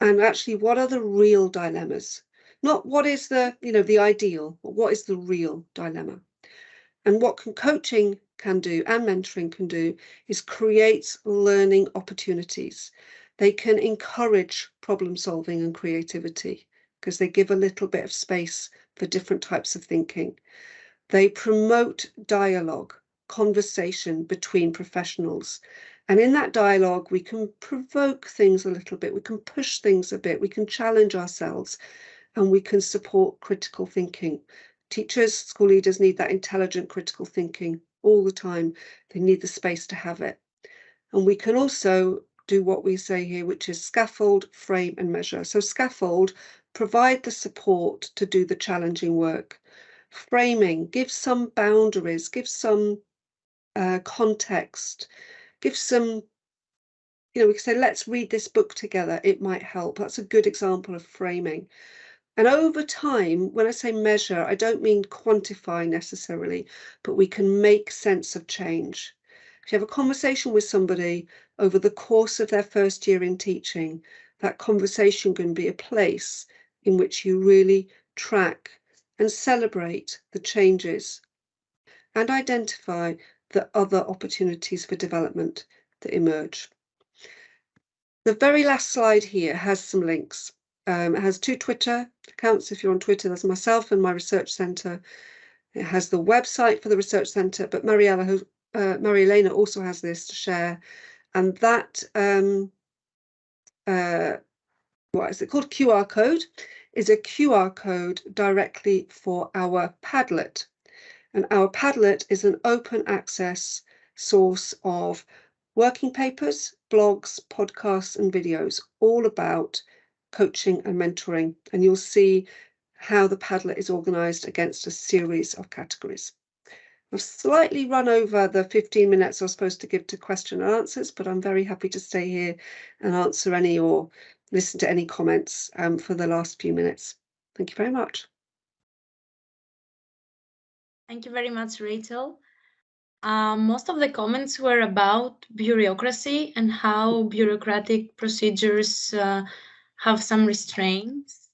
And actually, what are the real dilemmas? Not what is the, you know, the ideal, but what is the real dilemma? And what can coaching can do and mentoring can do is create learning opportunities. They can encourage problem solving and creativity because they give a little bit of space for different types of thinking. They promote dialogue, conversation between professionals, And in that dialogue, we can provoke things a little bit, we can push things a bit, we can challenge ourselves, and we can support critical thinking. Teachers, school leaders need that intelligent critical thinking all the time. They need the space to have it. And we can also do what we say here, which is scaffold, frame and measure. So scaffold, provide the support to do the challenging work. Framing, give some boundaries, give some uh, context, give some, you know, we can say, let's read this book together. It might help. That's a good example of framing. And over time, when I say measure, I don't mean quantify necessarily, but we can make sense of change. If you have a conversation with somebody over the course of their first year in teaching, that conversation can be a place in which you really track and celebrate the changes and identify the other opportunities for development that emerge. The very last slide here has some links. Um, it has two Twitter accounts. If you're on Twitter, there's myself and my research centre. It has the website for the research centre, but Mariella, uh, Maria also has this to share. And that, um, uh, what is it called? QR code is a QR code directly for our Padlet. And our Padlet is an open access source of working papers, blogs, podcasts, and videos, all about coaching and mentoring. And you'll see how the Padlet is organised against a series of categories. I've slightly run over the 15 minutes I was supposed to give to question and answers, but I'm very happy to stay here and answer any or listen to any comments um, for the last few minutes. Thank you very much. Thank you very much, Rachel. Um, most of the comments were about bureaucracy and how bureaucratic procedures uh, have some restraints.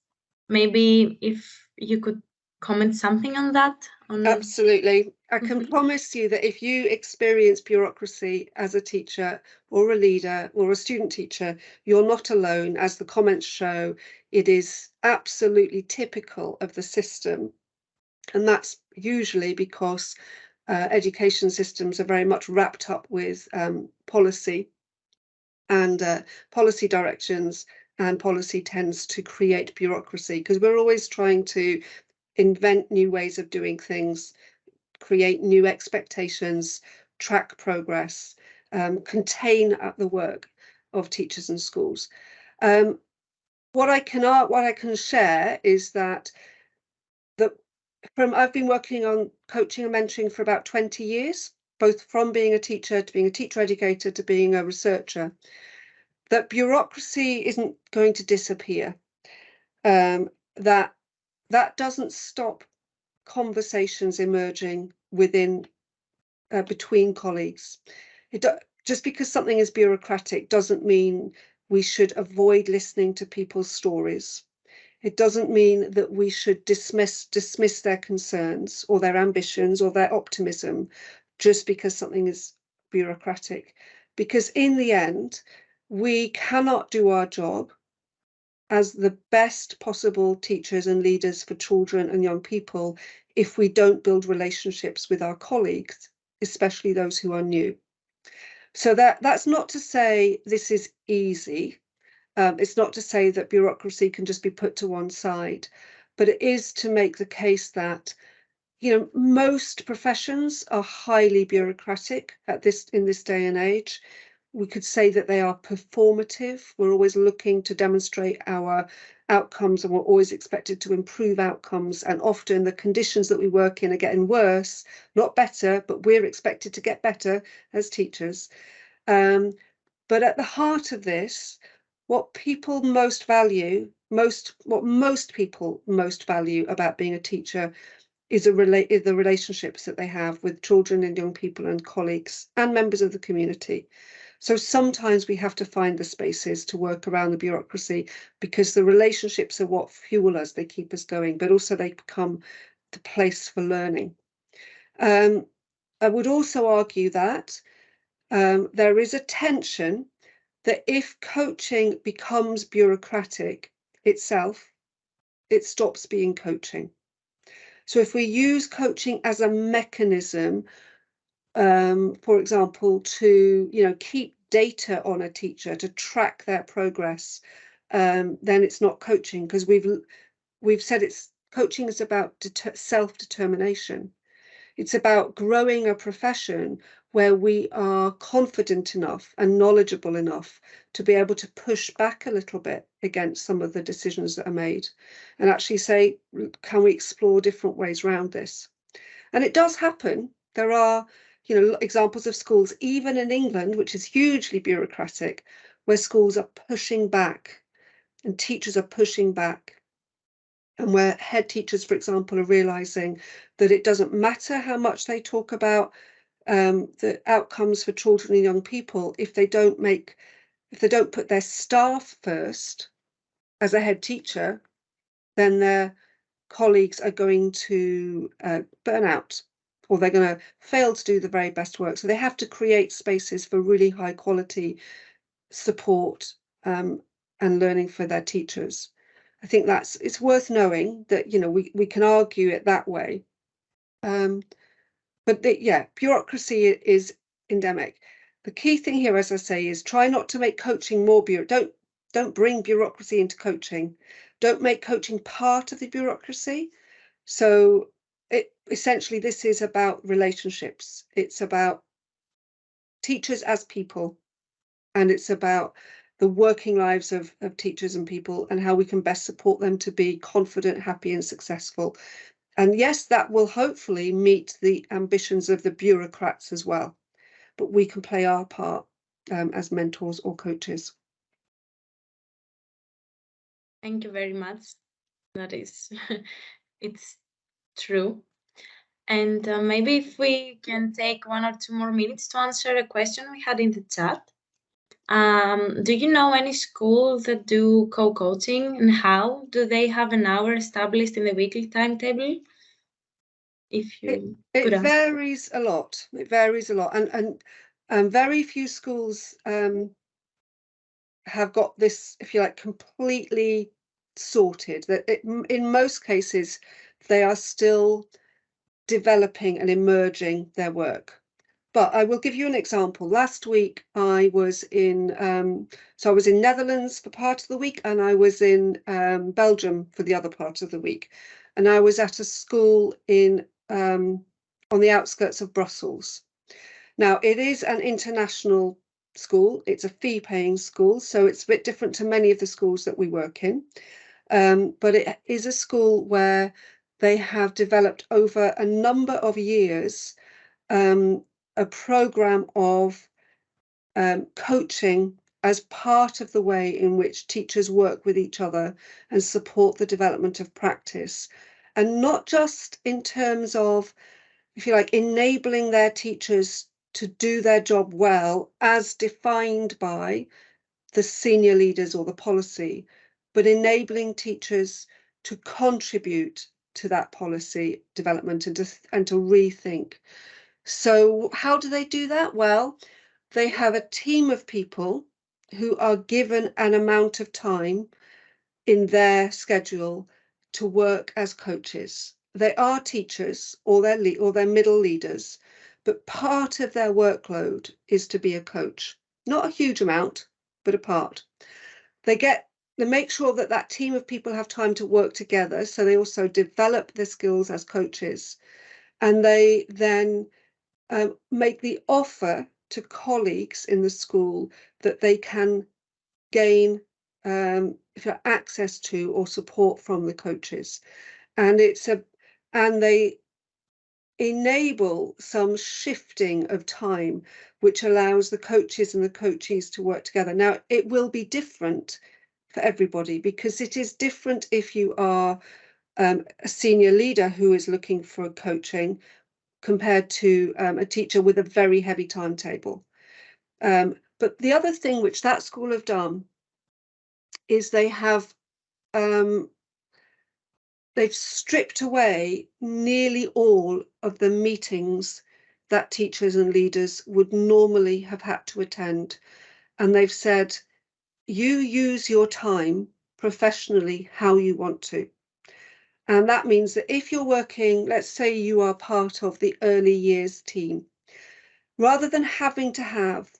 Maybe if you could comment something on that. On... Absolutely. I can mm -hmm. promise you that if you experience bureaucracy as a teacher or a leader or a student teacher, you're not alone. As the comments show, it is absolutely typical of the system. And that's usually because uh, education systems are very much wrapped up with um, policy and uh, policy directions and policy tends to create bureaucracy because we're always trying to invent new ways of doing things, create new expectations, track progress, um, contain at the work of teachers and schools. Um, what I can what I can share is that that from I've been working on coaching and mentoring for about 20 years, both from being a teacher to being a teacher educator to being a researcher that bureaucracy isn't going to disappear. Um, that that doesn't stop conversations emerging within uh, between colleagues. Just because something is bureaucratic doesn't mean we should avoid listening to people's stories. It doesn't mean that we should dismiss dismiss their concerns or their ambitions or their optimism just because something is bureaucratic. Because in the end, we cannot do our job as the best possible teachers and leaders for children and young people if we don't build relationships with our colleagues, especially those who are new. So that that's not to say this is easy. Um, it's not to say that bureaucracy can just be put to one side, but it is to make the case that you know most professions are highly bureaucratic at this in this day and age we could say that they are performative. We're always looking to demonstrate our outcomes and we're always expected to improve outcomes. And often the conditions that we work in are getting worse, not better, but we're expected to get better as teachers. Um, but at the heart of this, what people most value, most what most people most value about being a teacher is, rela is the relationships that they have with children and young people and colleagues and members of the community. So sometimes we have to find the spaces to work around the bureaucracy because the relationships are what fuel us, they keep us going, but also they become the place for learning. Um, I would also argue that um, there is a tension that if coaching becomes bureaucratic itself, it stops being coaching. So if we use coaching as a mechanism um, for example, to you know keep data on a teacher to track their progress, um, then it's not coaching because we've we've said it's coaching is about self-determination. It's about growing a profession where we are confident enough and knowledgeable enough to be able to push back a little bit against some of the decisions that are made and actually say, can we explore different ways around this? And it does happen. There are, you know, examples of schools, even in England, which is hugely bureaucratic, where schools are pushing back and teachers are pushing back. And where head teachers, for example, are realizing that it doesn't matter how much they talk about um, the outcomes for children and young people if they don't make, if they don't put their staff first as a head teacher, then their colleagues are going to uh, burn out or they're going to fail to do the very best work. So they have to create spaces for really high quality support um, and learning for their teachers. I think that's it's worth knowing that you know we we can argue it that way. Um, but the, yeah, bureaucracy is endemic. The key thing here, as I say, is try not to make coaching more bureau. Don't don't bring bureaucracy into coaching. Don't make coaching part of the bureaucracy. So it essentially this is about relationships. It's about teachers as people, and it's about the working lives of, of teachers and people and how we can best support them to be confident, happy and successful. And yes, that will hopefully meet the ambitions of the bureaucrats as well. But we can play our part um, as mentors or coaches. Thank you very much. That is, it's true. And uh, maybe if we can take one or two more minutes to answer a question we had in the chat. Um, do you know any schools that do co-coaching and how? Do they have an hour established in the weekly timetable? If you it, it varies a lot. It varies a lot, and and um, very few schools um, have got this, if you like, completely sorted. That it, in most cases, they are still developing and emerging their work. But I will give you an example. Last week I was in, um, so I was in Netherlands for part of the week and I was in um, Belgium for the other part of the week. And I was at a school in um, on the outskirts of Brussels. Now it is an international school. It's a fee paying school, so it's a bit different to many of the schools that we work in. Um, but it is a school where they have developed over a number of years um, a program of um, coaching as part of the way in which teachers work with each other and support the development of practice. And not just in terms of, if you like, enabling their teachers to do their job well as defined by the senior leaders or the policy, but enabling teachers to contribute to that policy development and to, and to rethink. So how do they do that? Well, they have a team of people who are given an amount of time in their schedule to work as coaches. They are teachers or they're, or they're middle leaders, but part of their workload is to be a coach. Not a huge amount, but a part. They get they make sure that that team of people have time to work together. So they also develop their skills as coaches. And they then um, make the offer to colleagues in the school that they can gain um, access to or support from the coaches. And it's a and they enable some shifting of time which allows the coaches and the coachees to work together. Now it will be different for everybody because it is different if you are um, a senior leader who is looking for coaching compared to um, a teacher with a very heavy timetable. Um, but the other thing which that school have done is they have um, they've stripped away nearly all of the meetings that teachers and leaders would normally have had to attend. And they've said, you use your time professionally how you want to. And that means that if you're working, let's say you are part of the early years team, rather than having to have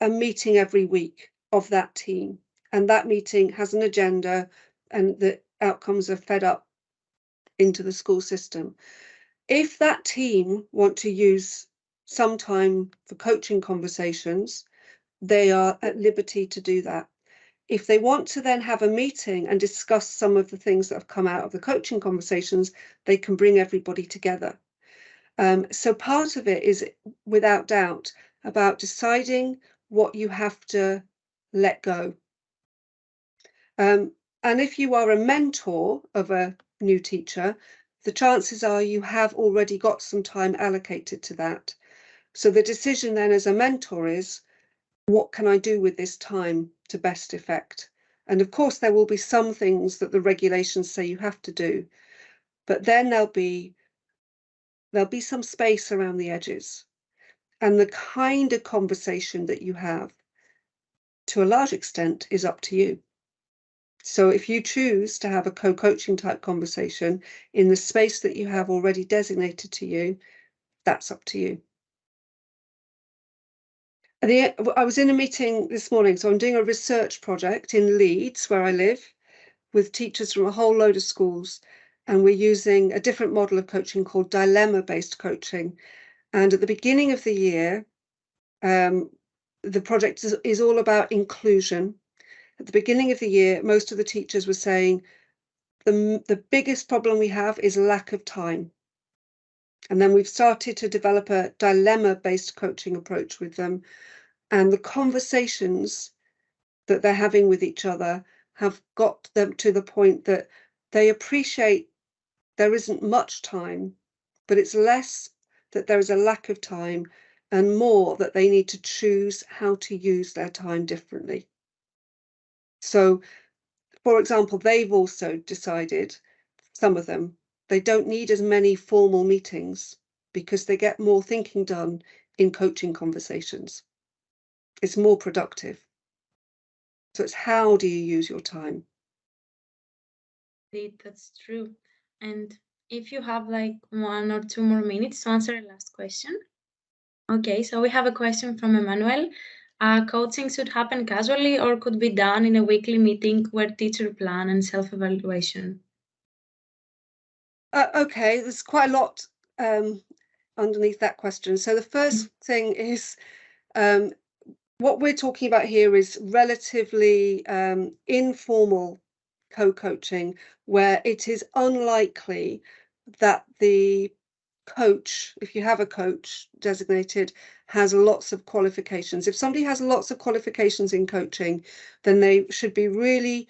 a meeting every week of that team. And that meeting has an agenda and the outcomes are fed up into the school system. If that team want to use some time for coaching conversations, they are at liberty to do that. If they want to then have a meeting and discuss some of the things that have come out of the coaching conversations, they can bring everybody together. Um, so part of it is, without doubt, about deciding what you have to let go. Um, and if you are a mentor of a new teacher, the chances are you have already got some time allocated to that. So the decision then as a mentor is, what can I do with this time to best effect? And of course, there will be some things that the regulations say you have to do, but then there'll be there'll be some space around the edges. And the kind of conversation that you have, to a large extent, is up to you. So if you choose to have a co-coaching type conversation in the space that you have already designated to you, that's up to you. The, I was in a meeting this morning, so I'm doing a research project in Leeds, where I live, with teachers from a whole load of schools, and we're using a different model of coaching called dilemma-based coaching. And at the beginning of the year, um, the project is, is all about inclusion. At the beginning of the year, most of the teachers were saying the, the biggest problem we have is lack of time. And then we've started to develop a dilemma based coaching approach with them. And the conversations that they're having with each other have got them to the point that they appreciate there isn't much time, but it's less that there is a lack of time and more that they need to choose how to use their time differently. So, for example, they've also decided, some of them, they don't need as many formal meetings because they get more thinking done in coaching conversations. It's more productive. So it's how do you use your time? Indeed, that's true. And if you have like one or two more minutes to answer the last question. Okay, so we have a question from Emmanuel. Uh, coaching should happen casually or could be done in a weekly meeting where teacher plan and self-evaluation? Uh, okay, there's quite a lot um, underneath that question. So the first mm-hmm. thing is um, what we're talking about here is relatively um, informal co-coaching where it is unlikely that the coach, if you have a coach designated, has lots of qualifications. If somebody has lots of qualifications in coaching, then they should be really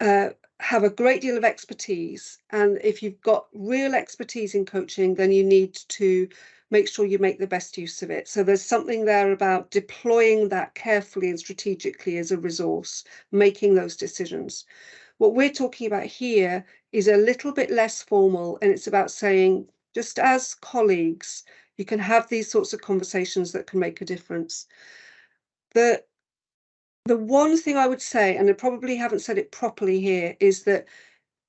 uh, have a great deal of expertise. And if you've got real expertise in coaching, then you need to make sure you make the best use of it. So there's something there about deploying that carefully and strategically as a resource, making those decisions. What we're talking about here is a little bit less formal, and it's about saying, just as colleagues, you can have these sorts of conversations that can make a difference. The the one thing I would say, and I probably haven't said it properly here, is that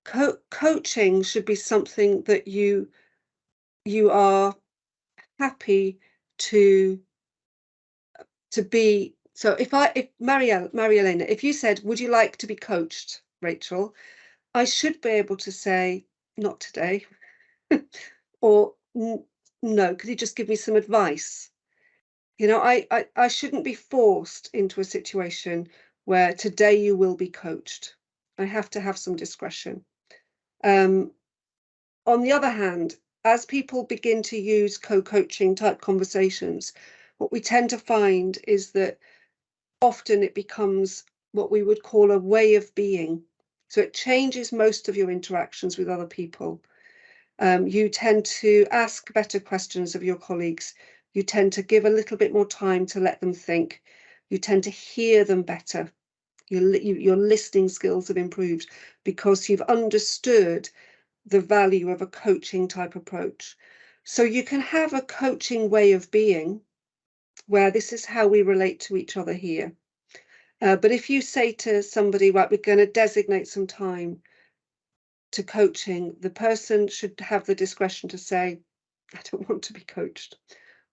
co coaching should be something that you you are happy to to be. So if I if Marielle Marielena, if you said, would you like to be coached, Rachel? I should be able to say, not today, or no, could you just give me some advice? You know, I, I, I shouldn't be forced into a situation where today you will be coached. I have to have some discretion. Um, on the other hand, as people begin to use co-coaching type conversations, what we tend to find is that often it becomes what we would call a way of being. So it changes most of your interactions with other people. Um, you tend to ask better questions of your colleagues. You tend to give a little bit more time to let them think. You tend to hear them better. Your, your listening skills have improved because you've understood the value of a coaching type approach. So you can have a coaching way of being where this is how we relate to each other here. Uh, but if you say to somebody, right, we're going to designate some time to coaching, the person should have the discretion to say, I don't want to be coached.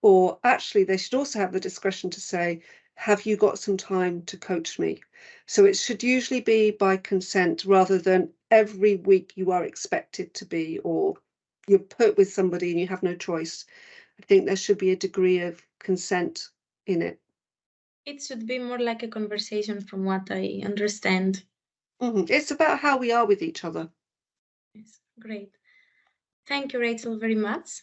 Or actually, they should also have the discretion to say, have you got some time to coach me? So it should usually be by consent rather than every week you are expected to be or you're put with somebody and you have no choice. I think there should be a degree of consent in it. It should be more like a conversation from what I understand. Mhm. It's about how we are with each other. Yes, great. Thank you, Rachel, very much.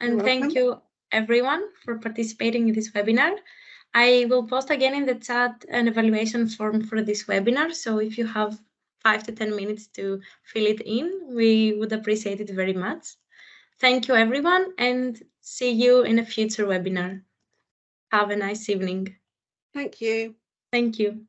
And You're thank welcome. you everyone for participating in this webinar. I will post again in the chat an evaluation form for this webinar. So if you have five to 10 minutes to fill it in, we would appreciate it very much. Thank you, everyone, and see you in a future webinar. Have a nice evening. Thank you. Thank you.